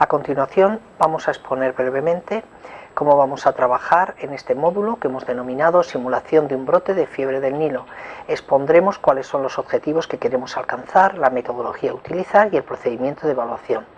A continuación vamos a exponer brevemente cómo vamos a trabajar en este módulo que hemos denominado simulación de un brote de fiebre del Nilo. Expondremos cuáles son los objetivos que queremos alcanzar, la metodología a utilizar y el procedimiento de evaluación.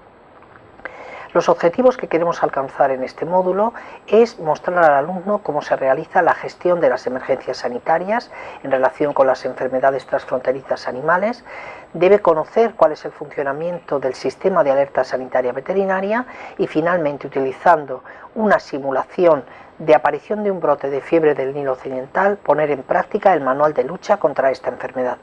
Los objetivos que queremos alcanzar en este módulo es mostrar al alumno cómo se realiza la gestión de las emergencias sanitarias en relación con las enfermedades transfronterizas animales, debe conocer cuál es el funcionamiento del sistema de alerta sanitaria veterinaria y finalmente utilizando una simulación de aparición de un brote de fiebre del Nilo Occidental poner en práctica el manual de lucha contra esta enfermedad.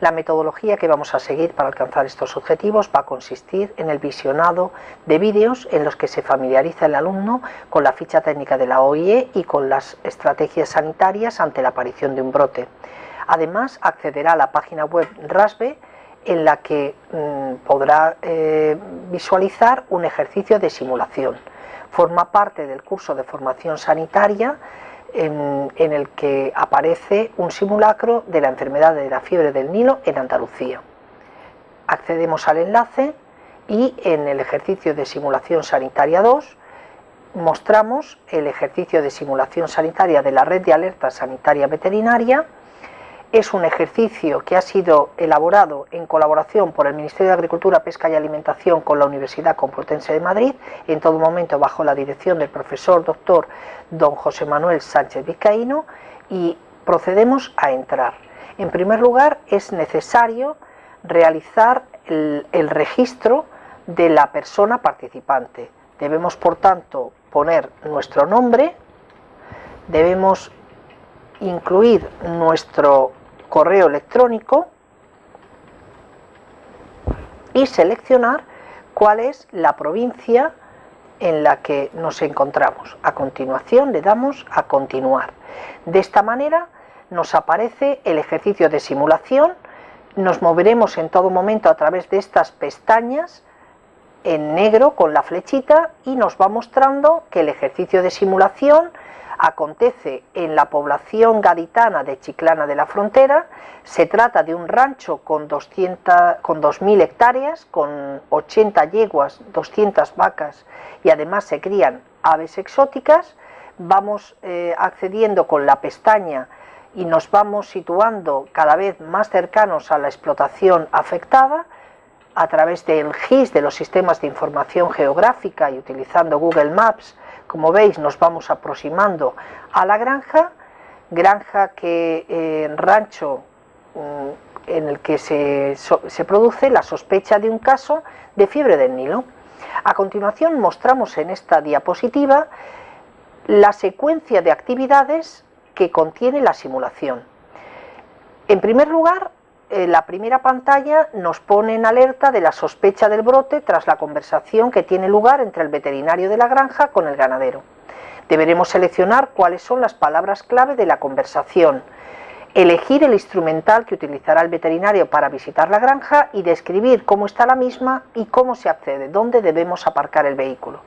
La metodología que vamos a seguir para alcanzar estos objetivos va a consistir en el visionado de vídeos en los que se familiariza el alumno con la ficha técnica de la OIE y con las estrategias sanitarias ante la aparición de un brote. Además, accederá a la página web RASBE en la que mm, podrá eh, visualizar un ejercicio de simulación. Forma parte del curso de formación sanitaria en, el que aparece un simulacro de la enfermedad de la fiebre del Nilo en Andalucía. Accedemos al enlace y en el ejercicio de simulación sanitaria 2 mostramos el ejercicio de simulación sanitaria de la red de alerta sanitaria veterinaria es un ejercicio que ha sido elaborado en colaboración por el Ministerio de Agricultura, Pesca y Alimentación con la Universidad Complutense de Madrid, en todo momento bajo la dirección del profesor doctor don José Manuel Sánchez Vizcaíno, y procedemos a entrar. En primer lugar, es necesario realizar el, el registro de la persona participante. Debemos, por tanto, poner nuestro nombre, debemos incluir nuestro correo electrónico y seleccionar cuál es la provincia en la que nos encontramos. A continuación le damos a continuar. De esta manera nos aparece el ejercicio de simulación, nos moveremos en todo momento a través de estas pestañas en negro con la flechita y nos va mostrando que el ejercicio de simulación acontece en la población gaditana de Chiclana de la Frontera, se trata de un rancho con, 200, con 2.000 hectáreas, con 80 yeguas, 200 vacas y además se crían aves exóticas, vamos eh, accediendo con la pestaña y nos vamos situando cada vez más cercanos a la explotación afectada, a través del GIS, de los sistemas de información geográfica y utilizando Google Maps, como veis nos vamos aproximando a la granja, granja que eh, rancho mm, en el que se, se produce la sospecha de un caso de fiebre del Nilo. A continuación mostramos en esta diapositiva la secuencia de actividades que contiene la simulación. En primer lugar, eh, la primera pantalla nos pone en alerta de la sospecha del brote tras la conversación que tiene lugar entre el veterinario de la granja con el ganadero. Deberemos seleccionar cuáles son las palabras clave de la conversación, elegir el instrumental que utilizará el veterinario para visitar la granja y describir cómo está la misma y cómo se accede, dónde debemos aparcar el vehículo.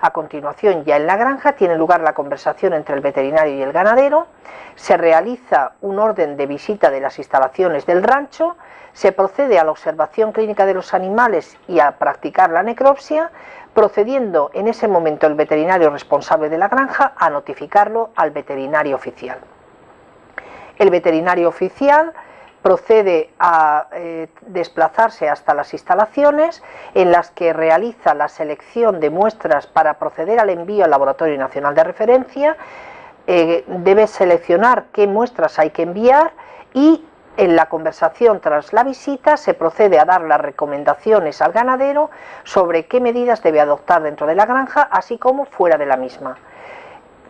A continuación, ya en la granja, tiene lugar la conversación entre el veterinario y el ganadero, se realiza un orden de visita de las instalaciones del rancho, se procede a la observación clínica de los animales y a practicar la necropsia, procediendo en ese momento el veterinario responsable de la granja a notificarlo al veterinario oficial. El veterinario oficial procede a eh, desplazarse hasta las instalaciones en las que realiza la selección de muestras para proceder al envío al Laboratorio Nacional de Referencia, eh, debe seleccionar qué muestras hay que enviar y en la conversación tras la visita se procede a dar las recomendaciones al ganadero sobre qué medidas debe adoptar dentro de la granja, así como fuera de la misma.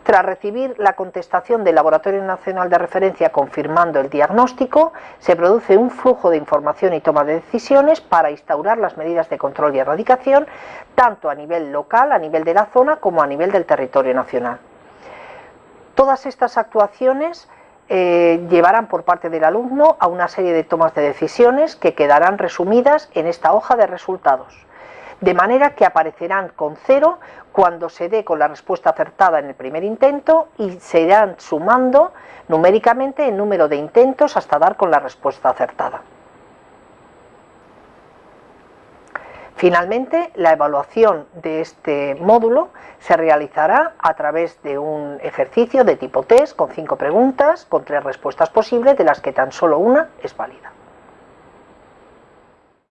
Tras recibir la contestación del Laboratorio Nacional de Referencia confirmando el diagnóstico, se produce un flujo de información y toma de decisiones para instaurar las medidas de control y erradicación, tanto a nivel local, a nivel de la zona, como a nivel del territorio nacional. Todas estas actuaciones eh, llevarán por parte del alumno a una serie de tomas de decisiones que quedarán resumidas en esta hoja de resultados de manera que aparecerán con cero cuando se dé con la respuesta acertada en el primer intento y se irán sumando numéricamente el número de intentos hasta dar con la respuesta acertada. Finalmente, la evaluación de este módulo se realizará a través de un ejercicio de tipo test con cinco preguntas, con tres respuestas posibles, de las que tan solo una es válida.